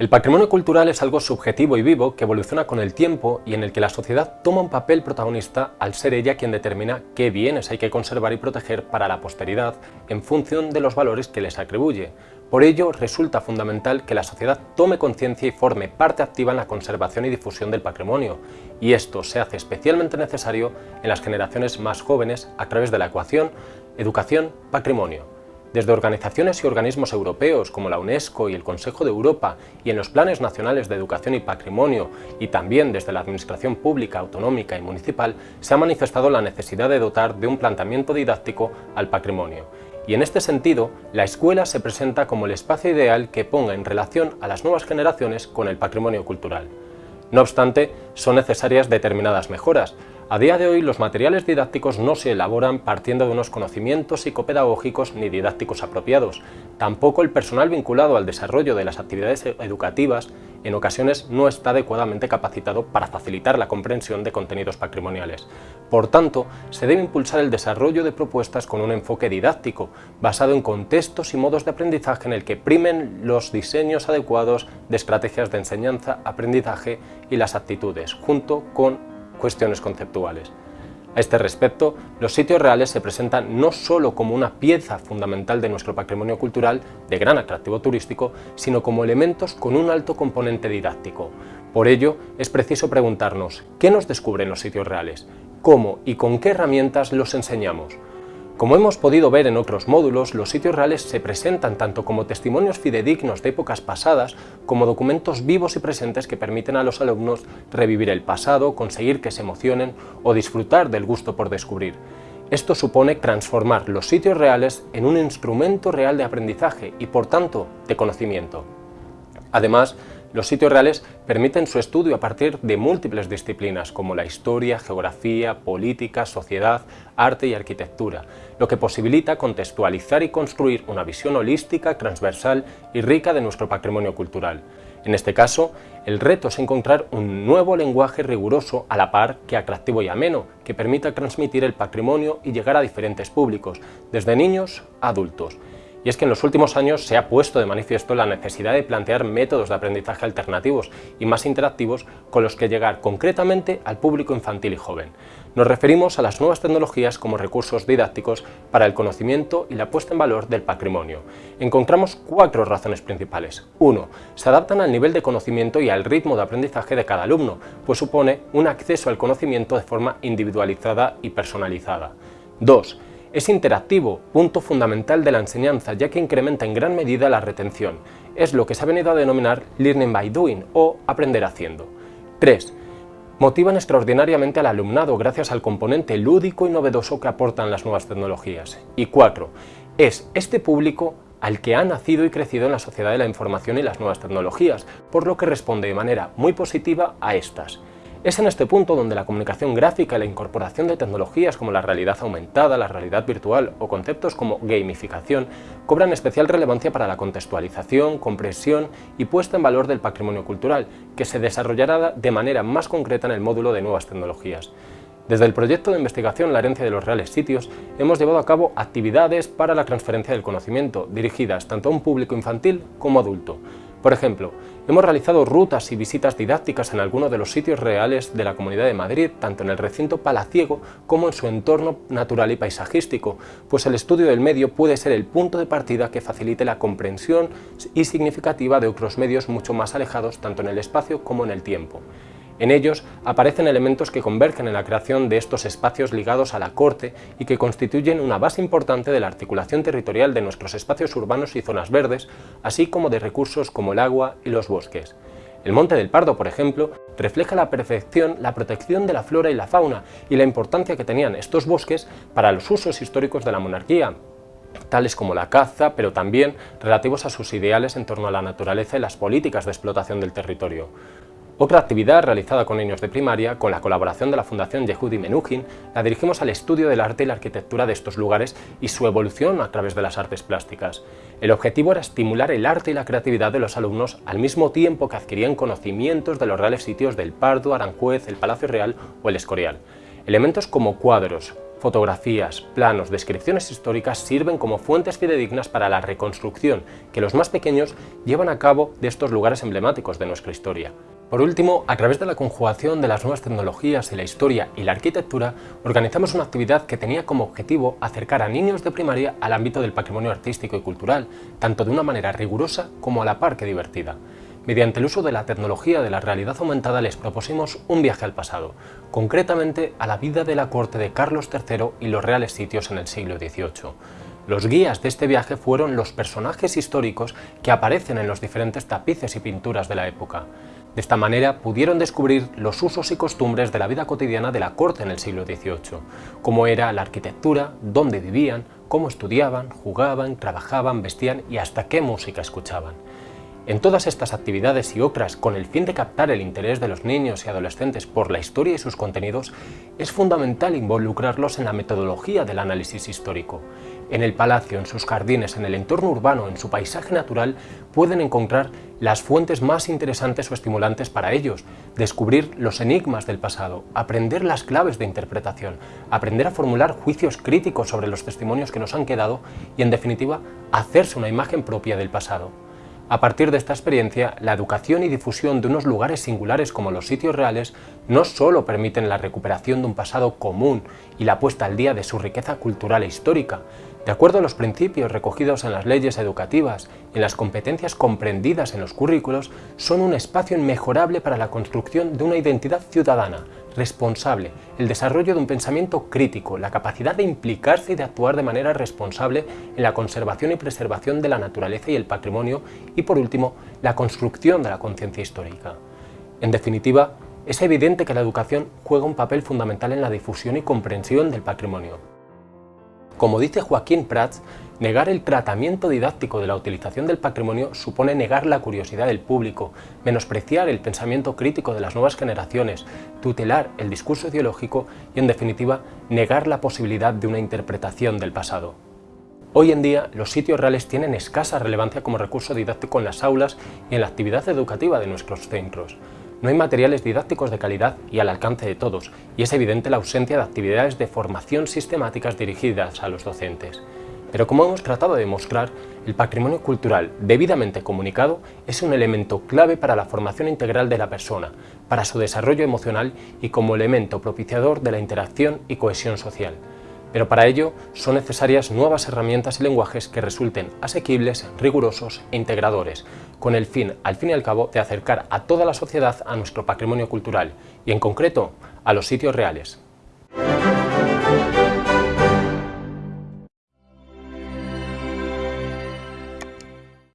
El patrimonio cultural es algo subjetivo y vivo que evoluciona con el tiempo y en el que la sociedad toma un papel protagonista al ser ella quien determina qué bienes hay que conservar y proteger para la posteridad en función de los valores que les atribuye. Por ello, resulta fundamental que la sociedad tome conciencia y forme parte activa en la conservación y difusión del patrimonio, y esto se hace especialmente necesario en las generaciones más jóvenes a través de la ecuación educación-patrimonio desde organizaciones y organismos europeos como la UNESCO y el Consejo de Europa y en los planes nacionales de educación y patrimonio y también desde la administración pública, autonómica y municipal se ha manifestado la necesidad de dotar de un planteamiento didáctico al patrimonio. Y en este sentido, la escuela se presenta como el espacio ideal que ponga en relación a las nuevas generaciones con el patrimonio cultural. No obstante, son necesarias determinadas mejoras, a día de hoy los materiales didácticos no se elaboran partiendo de unos conocimientos psicopedagógicos ni didácticos apropiados. Tampoco el personal vinculado al desarrollo de las actividades educativas en ocasiones no está adecuadamente capacitado para facilitar la comprensión de contenidos patrimoniales. Por tanto, se debe impulsar el desarrollo de propuestas con un enfoque didáctico, basado en contextos y modos de aprendizaje en el que primen los diseños adecuados de estrategias de enseñanza, aprendizaje y las actitudes, junto con cuestiones conceptuales. A este respecto, los sitios reales se presentan no solo como una pieza fundamental de nuestro patrimonio cultural de gran atractivo turístico, sino como elementos con un alto componente didáctico. Por ello, es preciso preguntarnos, ¿qué nos descubren los sitios reales? ¿Cómo y con qué herramientas los enseñamos? Como hemos podido ver en otros módulos, los sitios reales se presentan tanto como testimonios fidedignos de épocas pasadas, como documentos vivos y presentes que permiten a los alumnos revivir el pasado, conseguir que se emocionen o disfrutar del gusto por descubrir. Esto supone transformar los sitios reales en un instrumento real de aprendizaje y, por tanto, de conocimiento. Además, los sitios reales permiten su estudio a partir de múltiples disciplinas como la historia, geografía, política, sociedad, arte y arquitectura, lo que posibilita contextualizar y construir una visión holística, transversal y rica de nuestro patrimonio cultural. En este caso, el reto es encontrar un nuevo lenguaje riguroso a la par que atractivo y ameno, que permita transmitir el patrimonio y llegar a diferentes públicos, desde niños a adultos, y es que en los últimos años se ha puesto de manifiesto la necesidad de plantear métodos de aprendizaje alternativos y más interactivos con los que llegar concretamente al público infantil y joven. Nos referimos a las nuevas tecnologías como recursos didácticos para el conocimiento y la puesta en valor del patrimonio. Encontramos cuatro razones principales. 1. Se adaptan al nivel de conocimiento y al ritmo de aprendizaje de cada alumno, pues supone un acceso al conocimiento de forma individualizada y personalizada. 2 es interactivo, punto fundamental de la enseñanza, ya que incrementa en gran medida la retención. Es lo que se ha venido a denominar Learning by Doing o aprender haciendo. 3. Motivan extraordinariamente al alumnado gracias al componente lúdico y novedoso que aportan las nuevas tecnologías. Y 4. Es este público al que ha nacido y crecido en la sociedad de la información y las nuevas tecnologías, por lo que responde de manera muy positiva a estas. Es en este punto donde la comunicación gráfica y la incorporación de tecnologías como la realidad aumentada, la realidad virtual o conceptos como gamificación cobran especial relevancia para la contextualización, comprensión y puesta en valor del patrimonio cultural, que se desarrollará de manera más concreta en el módulo de nuevas tecnologías. Desde el proyecto de investigación La herencia de los reales sitios, hemos llevado a cabo actividades para la transferencia del conocimiento, dirigidas tanto a un público infantil como adulto, por ejemplo, hemos realizado rutas y visitas didácticas en algunos de los sitios reales de la Comunidad de Madrid, tanto en el recinto palaciego como en su entorno natural y paisajístico, pues el estudio del medio puede ser el punto de partida que facilite la comprensión y significativa de otros medios mucho más alejados tanto en el espacio como en el tiempo. En ellos aparecen elementos que convergen en la creación de estos espacios ligados a la corte y que constituyen una base importante de la articulación territorial de nuestros espacios urbanos y zonas verdes, así como de recursos como el agua y los bosques. El Monte del Pardo, por ejemplo, refleja la perfección la protección de la flora y la fauna y la importancia que tenían estos bosques para los usos históricos de la monarquía, tales como la caza, pero también relativos a sus ideales en torno a la naturaleza y las políticas de explotación del territorio. Otra actividad realizada con niños de primaria, con la colaboración de la Fundación Yehudi Menuhin, la dirigimos al estudio del arte y la arquitectura de estos lugares y su evolución a través de las artes plásticas. El objetivo era estimular el arte y la creatividad de los alumnos al mismo tiempo que adquirían conocimientos de los reales sitios del Pardo, Aranjuez, el Palacio Real o el Escorial. Elementos como cuadros, Fotografías, planos, descripciones históricas sirven como fuentes fidedignas para la reconstrucción que los más pequeños llevan a cabo de estos lugares emblemáticos de nuestra historia. Por último, a través de la conjugación de las nuevas tecnologías y la historia y la arquitectura, organizamos una actividad que tenía como objetivo acercar a niños de primaria al ámbito del patrimonio artístico y cultural, tanto de una manera rigurosa como a la par que divertida. Mediante el uso de la tecnología de la realidad aumentada les propusimos un viaje al pasado, concretamente a la vida de la corte de Carlos III y los reales sitios en el siglo XVIII. Los guías de este viaje fueron los personajes históricos que aparecen en los diferentes tapices y pinturas de la época. De esta manera pudieron descubrir los usos y costumbres de la vida cotidiana de la corte en el siglo XVIII, cómo era la arquitectura, dónde vivían, cómo estudiaban, jugaban, trabajaban, vestían y hasta qué música escuchaban. En todas estas actividades y otras, con el fin de captar el interés de los niños y adolescentes por la historia y sus contenidos, es fundamental involucrarlos en la metodología del análisis histórico. En el palacio, en sus jardines, en el entorno urbano, en su paisaje natural, pueden encontrar las fuentes más interesantes o estimulantes para ellos, descubrir los enigmas del pasado, aprender las claves de interpretación, aprender a formular juicios críticos sobre los testimonios que nos han quedado y, en definitiva, hacerse una imagen propia del pasado. A partir de esta experiencia, la educación y difusión de unos lugares singulares como los sitios reales no solo permiten la recuperación de un pasado común y la puesta al día de su riqueza cultural e histórica, de acuerdo a los principios recogidos en las leyes educativas y las competencias comprendidas en los currículos, son un espacio inmejorable para la construcción de una identidad ciudadana, responsable, el desarrollo de un pensamiento crítico, la capacidad de implicarse y de actuar de manera responsable en la conservación y preservación de la naturaleza y el patrimonio y, por último, la construcción de la conciencia histórica. En definitiva, es evidente que la educación juega un papel fundamental en la difusión y comprensión del patrimonio. Como dice Joaquín Prats, negar el tratamiento didáctico de la utilización del patrimonio supone negar la curiosidad del público, menospreciar el pensamiento crítico de las nuevas generaciones, tutelar el discurso ideológico y, en definitiva, negar la posibilidad de una interpretación del pasado. Hoy en día, los sitios reales tienen escasa relevancia como recurso didáctico en las aulas y en la actividad educativa de nuestros centros. No hay materiales didácticos de calidad y al alcance de todos, y es evidente la ausencia de actividades de formación sistemáticas dirigidas a los docentes. Pero como hemos tratado de demostrar, el patrimonio cultural debidamente comunicado es un elemento clave para la formación integral de la persona, para su desarrollo emocional y como elemento propiciador de la interacción y cohesión social. Pero para ello son necesarias nuevas herramientas y lenguajes que resulten asequibles, rigurosos e integradores, con el fin, al fin y al cabo, de acercar a toda la sociedad a nuestro patrimonio cultural y, en concreto, a los sitios reales.